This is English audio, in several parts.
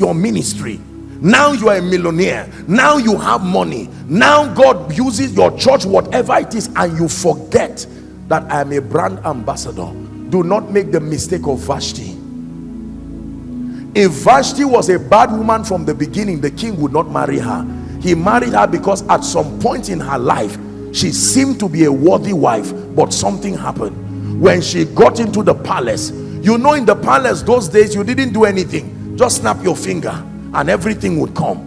your ministry. Now you are a millionaire. Now you have money. Now god uses your church whatever it is and you forget that i am a brand ambassador. Do not make the mistake of vashti. If vashti was a bad woman from the beginning the king would not marry her. He married her because at some point in her life she seemed to be a worthy wife but something happened. When she got into the palace you know in the palace those days you didn't do anything just snap your finger and everything would come.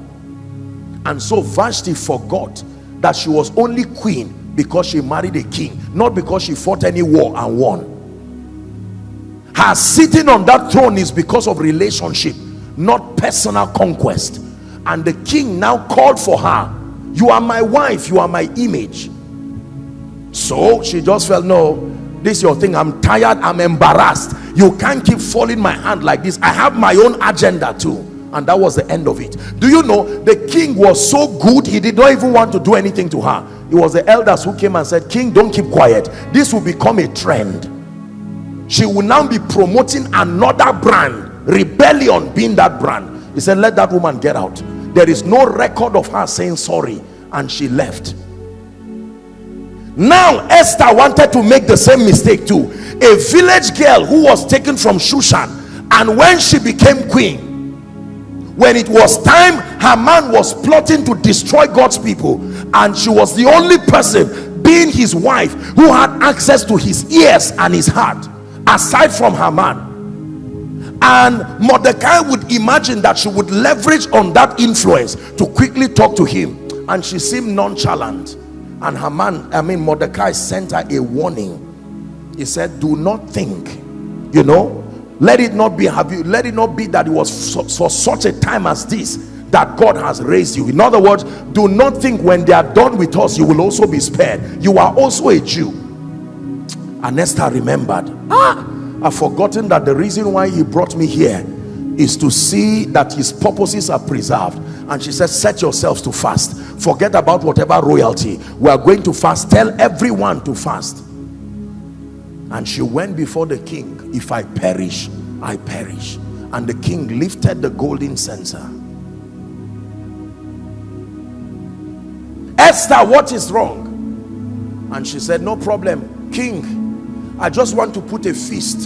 And so Vashti forgot that she was only queen because she married a king not because she fought any war and won. Her sitting on that throne is because of relationship not personal conquest. And the king now called for her. You are my wife you are my image. So she just felt no this your thing. I'm tired. I'm embarrassed. You can't keep folding my hand like this. I have my own agenda too. And that was the end of it. Do you know the king was so good he did not even want to do anything to her. It was the elders who came and said king don't keep quiet. This will become a trend. She will now be promoting another brand rebellion being that brand. He said let that woman get out. There is no record of her saying sorry and she left now esther wanted to make the same mistake too. A village girl who was taken from shushan and when she became queen when it was time her man was plotting to destroy God's people and she was the only person being his wife who had access to his ears and his heart aside from her man. And Mordecai would imagine that she would leverage on that influence to quickly talk to him and she seemed nonchalant and Haman I mean Mordecai sent her a warning. He said do not think you know let it not be have you let it not be that it was for, for such a time as this that God has raised you. In other words do not think when they are done with us you will also be spared. You are also a Jew. And Esther remembered. Ah I've forgotten that the reason why he brought me here is to see that his purposes are preserved and she said set yourselves to fast. Forget about whatever royalty. We are going to fast. Tell everyone to fast. And she went before the king. If i perish i perish. And the king lifted the golden scepter. Esther what is wrong? And she said no problem. King i just want to put a feast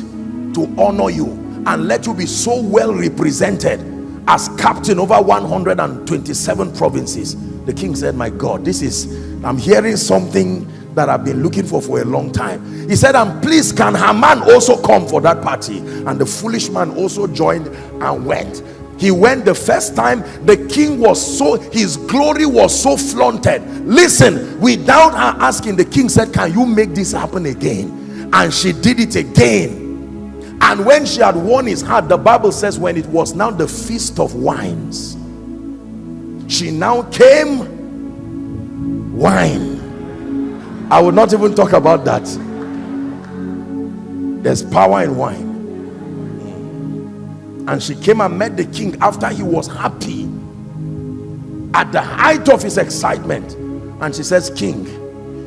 to honor you and let you be so well represented as captain over 127 provinces the king said my god this is i'm hearing something that I've been looking for for a long time. He said, and please can Haman also come for that party? And the foolish man also joined and went. He went the first time. The king was so, his glory was so flaunted. Listen, without her asking, the king said, can you make this happen again? And she did it again. And when she had won his heart, the Bible says when it was now the feast of wines, she now came wine I will not even talk about that. There's power in wine. And she came and met the king after he was happy at the height of his excitement. And she says, King,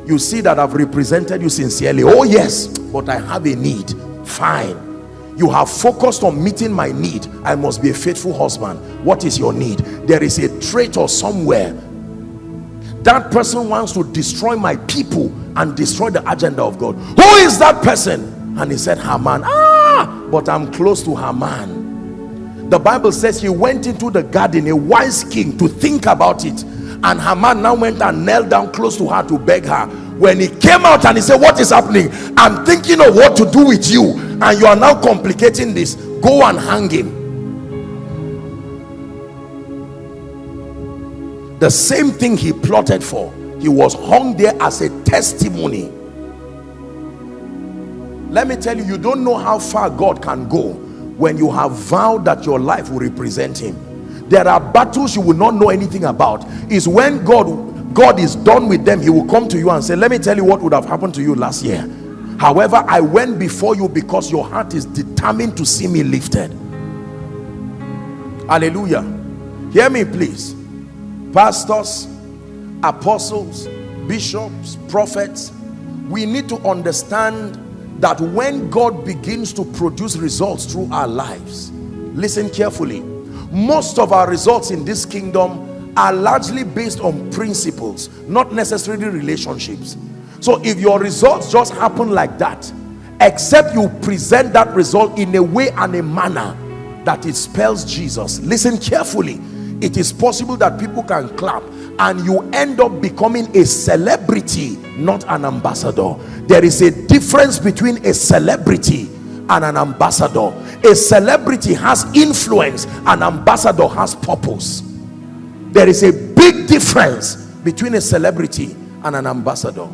you see that I've represented you sincerely. Oh, yes, but I have a need. Fine. You have focused on meeting my need. I must be a faithful husband. What is your need? There is a traitor somewhere. That person wants to destroy my people and destroy the agenda of God. Who is that person? And he said Haman. Ah but I'm close to Haman. The Bible says he went into the garden a wise king to think about it. And Haman now went and knelt down close to her to beg her when he came out and he said what is happening? I'm thinking of what to do with you. And you are now complicating this. Go and hang him. The same thing he plotted for he was hung there as a testimony. Let me tell you you don't know how far God can go when you have vowed that your life will represent him. There are battles you will not know anything about. Is when God God is done with them he will come to you and say let me tell you what would have happened to you last year. However I went before you because your heart is determined to see me lifted. Hallelujah. Hear me please. Pastors apostles bishops prophets we need to understand that when God begins to produce results through our lives listen carefully. Most of our results in this kingdom are largely based on principles not necessarily relationships. So if your results just happen like that except you present that result in a way and a manner that it spells jesus listen carefully. It is possible that people can clap and you end up becoming a celebrity not an ambassador. There is a difference between a celebrity and an ambassador. A celebrity has influence an ambassador has purpose there is a big difference between a celebrity and an ambassador.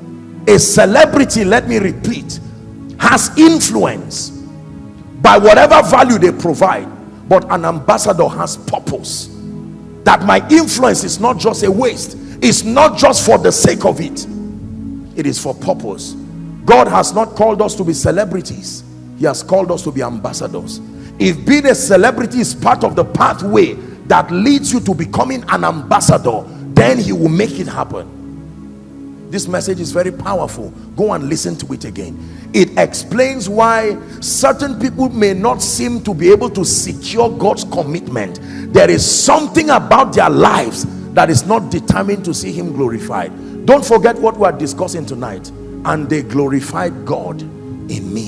A celebrity let me repeat has influence by whatever value they provide but an ambassador has purpose. That my influence is not just a waste it's not just for the sake of it. It is for purpose. God has not called us to be celebrities. He has called us to be ambassadors. If being a celebrity is part of the pathway that leads you to becoming an ambassador then he will make it happen. This message is very powerful. Go and listen to it again. It explains why certain people may not seem to be able to secure God's commitment. There is something about their lives that is not determined to see him glorified. Don't forget what we are discussing tonight. And they glorified God in me